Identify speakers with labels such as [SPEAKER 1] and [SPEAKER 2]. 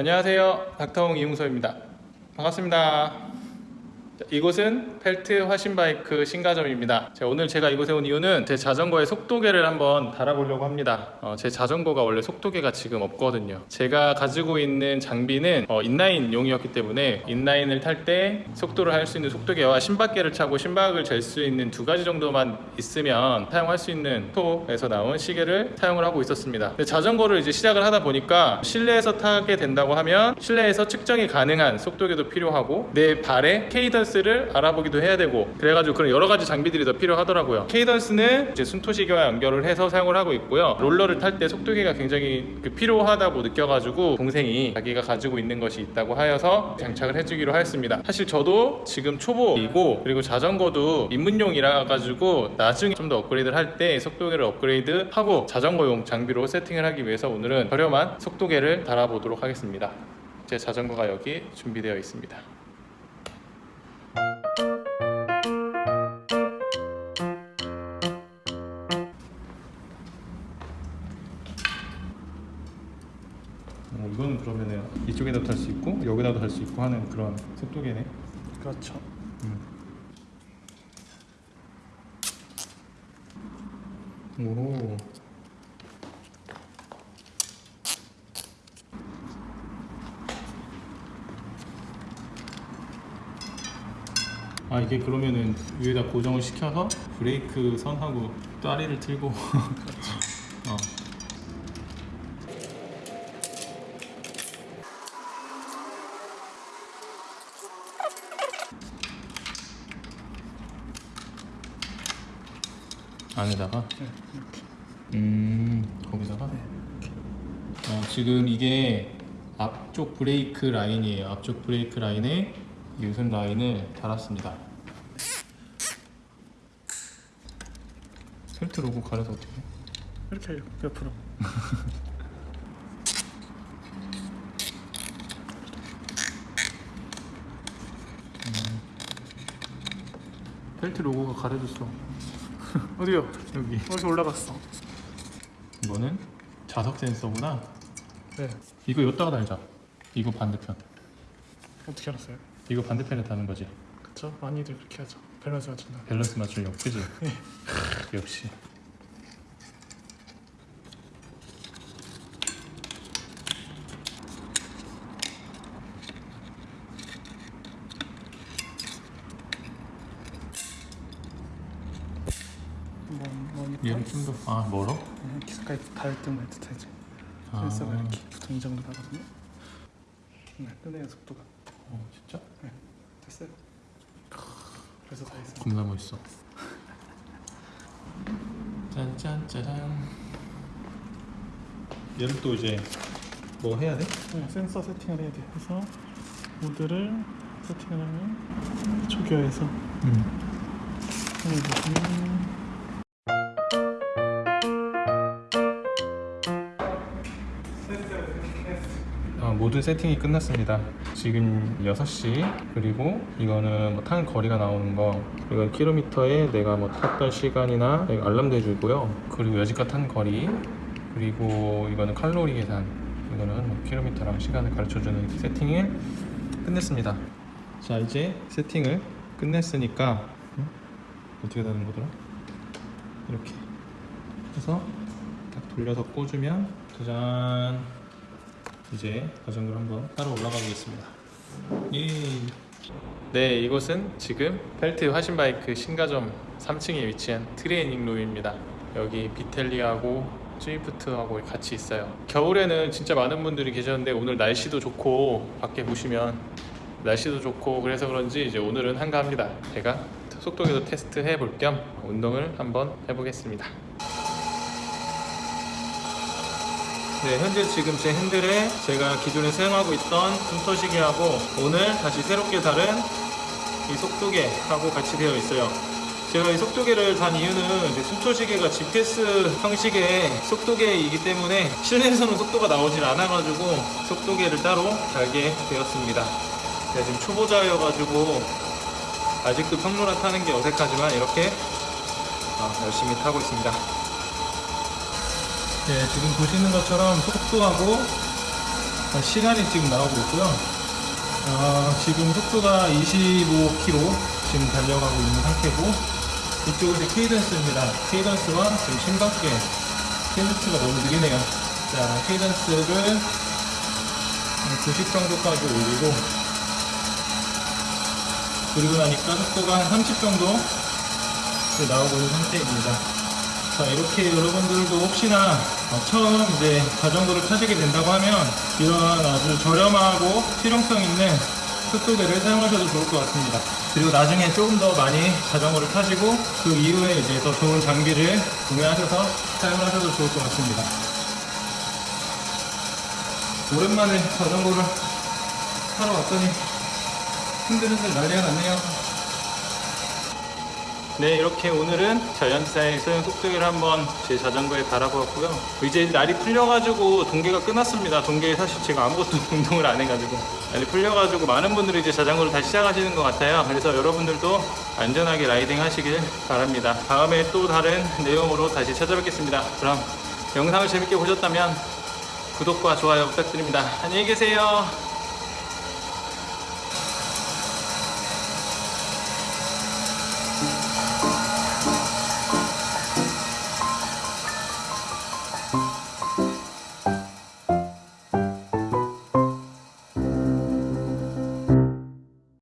[SPEAKER 1] 안녕하세요. 닥터홍 이용서입니다. 반갑습니다. 자, 이곳은 펠트 화신바이크 신가점입니다. 자, 오늘 제가 이곳에 온 이유는 제 자전거의 속도계를 한번 달아보려고 합니다. 어, 제 자전거가 원래 속도계가 지금 없거든요. 제가 가지고 있는 장비는 어, 인라인용이었기 때문에 인라인을 탈 때 속도를 알 수 있는 속도계와 심박계를 차고 심박을 잴 수 있는 두 가지 정도만 있으면 사용할 수 있는 순토에서 나온 시계를 사용을 하고 있었습니다. 자전거를 이제 시작을 하다 보니까 실내에서 타게 된다고 하면 실내에서 측정이 가능한 속도계도 필요하고 내 발의 cadence를 알아보기도 해야 되고 그래가지고 그런 여러 가지 장비들이 더 필요하더라고요. cadence는 이제 순토시계와 연결을 해서 사용을 하고 있고요. 롤러를 탈 때 속도계가 굉장히 그 필요하다고 느껴가지고 동생이 자기가 가지고 있는 것이 있다고 하여서 장착을 해주기로 하였습니다. 사실 저도 지금 초보이고 그리고 자전거도 입문용이라 가지고 나중에 좀 더 업그레이드를 할 때 속도계를 업그레이드 하고 자전거용 장비로 세팅을 하기 위해서 오늘은 저렴한 속도계를 달아보도록 하겠습니다. 제 자전거가 여기 준비되어 있습니다. 있고 여기다도 할수 있고 하는 그런 속도계네.
[SPEAKER 2] 그렇죠.
[SPEAKER 1] 오. 아 이게 그러면은 위에다 고정을 시켜서 브레이크 선하고 다리를 틀고 어. 안에다가
[SPEAKER 2] 네, 이렇게.
[SPEAKER 1] 음 거기다가
[SPEAKER 2] 네.
[SPEAKER 1] 어, 지금 이게 앞쪽 브레이크 라인이에요 앞쪽 브레이크 라인에 유선 라인을 달았습니다 펠트 로고 가려서 어떻게 해?
[SPEAKER 2] 이렇게 옆으로.
[SPEAKER 1] 펠트 로고가 가려졌어
[SPEAKER 2] 어디요?
[SPEAKER 1] 여기
[SPEAKER 2] 어디서 올라갔어?
[SPEAKER 1] 이거는 자석 센서구나
[SPEAKER 2] 네.
[SPEAKER 1] 이거 여기다가 달자 이거 반대편
[SPEAKER 2] 어떻게 알았어요?
[SPEAKER 1] 이거 반대편에 다는 거지
[SPEAKER 2] 그쵸? 많이들 그렇게 하죠. 밸런스 맞춘다.
[SPEAKER 1] 밸런스 맞추려고 그지?
[SPEAKER 2] 네.
[SPEAKER 1] 역시
[SPEAKER 2] 뭐 뭐니까?
[SPEAKER 1] 얘는 좀더 아 멀어?
[SPEAKER 2] 네, 기스까지 닿을 때만 뜻하지.
[SPEAKER 1] 아.
[SPEAKER 2] 센서가 이렇게 보통 이 정도 나거든요. 네, 뜨네요 속도가.
[SPEAKER 1] 어 진짜?
[SPEAKER 2] 네, 됐어요. 그래서 다 했어요.
[SPEAKER 1] 겁나 멋있어. 짠짠짜잔. 얘를 또 이제 뭐 해야 돼?
[SPEAKER 2] 네, 센서 세팅을 해야 돼. 그래서 모드를 세팅을 하면 초기화해서
[SPEAKER 1] 음.
[SPEAKER 2] 보
[SPEAKER 1] 모든 세팅이 끝났습니다. 지금 6시 그리고 이거는 뭐 타는 거리가 나오는 거 이건 킬로미터에 내가 뭐 탔던 시간이나 알람도 해주고요. 그리고 여지껏 탄 거리 그리고 이거는 칼로리 계산 이거는 뭐 킬로미터랑 시간을 가르쳐주는 세팅을 끝냈습니다. 자 이제 세팅을 끝냈으니까 응? 어떻게 되는 거더라? 이렇게 해서 딱 돌려서 꽂으면 짜잔 이제 자전거를 한번 따라 올라가 보겠습니다. 예. 네, 이곳은 지금 펠트 화신바이크 신가점 3층에 위치한 트레이닝 룸입니다. 여기 비텔리하고 스위프트하고 같이 있어요. 겨울에는 진짜 많은 분들이 계셨는데 오늘 날씨도 좋고 밖에 보시면 날씨도 좋고 그래서 그런지 이제 오늘은 한가합니다. 제가 속도계도 테스트 해볼 겸 운동을 한번 해보겠습니다. 네, 현재 지금 제 핸들에 제가 기존에 사용하고 있던 숨터시계하고 오늘 다시 새롭게 다른 이 속도계하고 같이 되어 있어요. 제가 이 속도계를 단 이유는 숨터시계가 GPS 형식의 속도계이기 때문에 실내에서는 속도가 나오질 않아가지고 속도계를 따로 달게 되었습니다. 제가 지금 초보자여가지고 아직도 평로라 타는 게 어색하지만 이렇게 어, 열심히 타고 있습니다. 네, 지금 보시는 것처럼 속도하고 자, 시간이 지금 나오고 있고요. 어, 지금 속도가 25km 지금 달려가고 있는 상태고 이쪽은 케이던스입니다. 케이던스와 지금 심각계 케이던스가 너무 느리네요. 자, 케이던스를 90 정도까지 올리고 그리고 나니까 속도가 한 30 정도 나오고 있는 상태입니다. 자, 이렇게 여러분들도 혹시나 어, 처음 이제 자전거를 타시게 된다고 하면 이런 아주 저렴하고 실용성 있는 속도계를 사용하셔도 좋을 것 같습니다. 그리고 나중에 조금 더 많이 자전거를 타시고 그 이후에 이제 더 좋은 장비를 구매하셔서 사용하셔도 좋을 것 같습니다. 오랜만에 자전거를 타러 왔더니 흔들흔들 난리가 났네요. 네, 이렇게 오늘은 자연사의 소형 속도기를 한번 제 자전거에 달아보았고요. 이제 날이 풀려가지고 동계가 끝났습니다. 동계에 사실 제가 아무것도 운동을 안 해가지고 날이 풀려가지고 많은 분들이 이제 자전거를 다시 시작하시는 것 같아요. 그래서 여러분들도 안전하게 라이딩 하시길 바랍니다. 다음에 또 다른 내용으로 다시 찾아뵙겠습니다. 그럼 영상을 재밌게 보셨다면 구독과 좋아요 부탁드립니다. 안녕히 계세요.